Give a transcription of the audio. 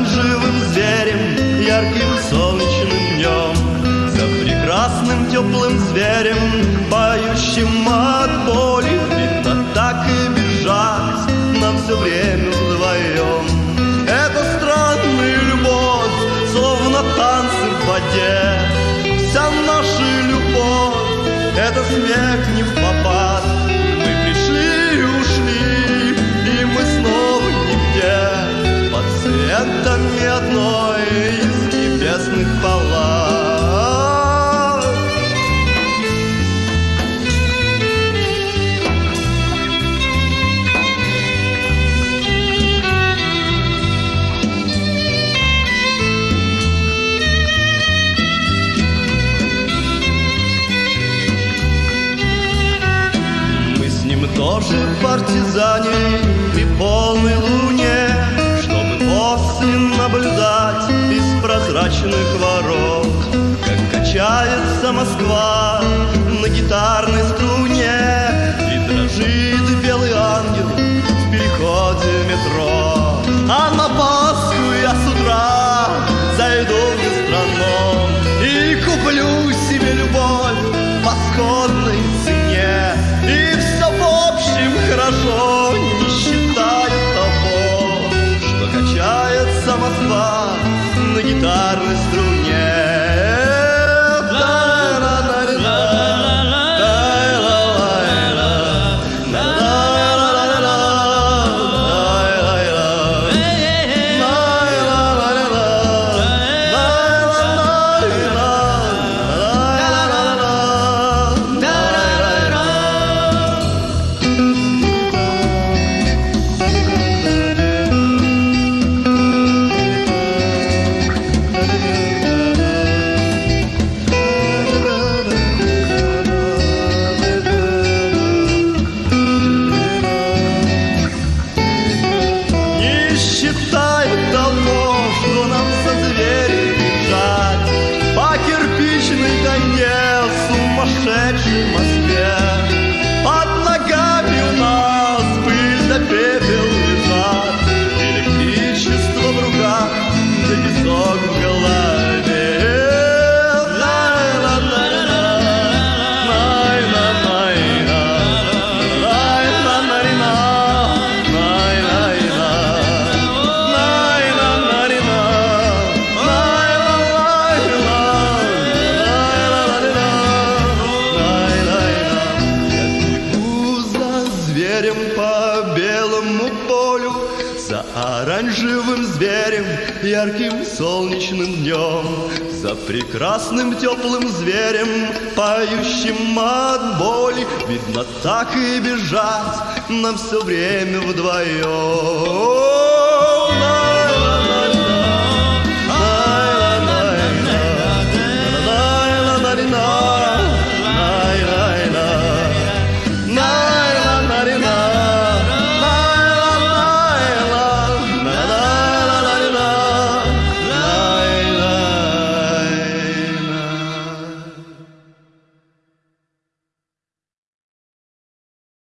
живым зверем, ярким солнечным днем, За прекрасным теплым зверем, поющим от боли, Видно так и бежать нам все время вдвоем. Это странная любовь, словно танцы в воде, Вся наша любовь, это смех не в тоже партизане при полной луне, чтобы после наблюдать из прозрачных ворот, как качается Москва Москва на гитарной песок в голове. Зверем по белому за оранжевым зверем, ярким солнечным днем, за прекрасным теплым зверем, поющим от боли, видно так и бежать нам все время вдвоем.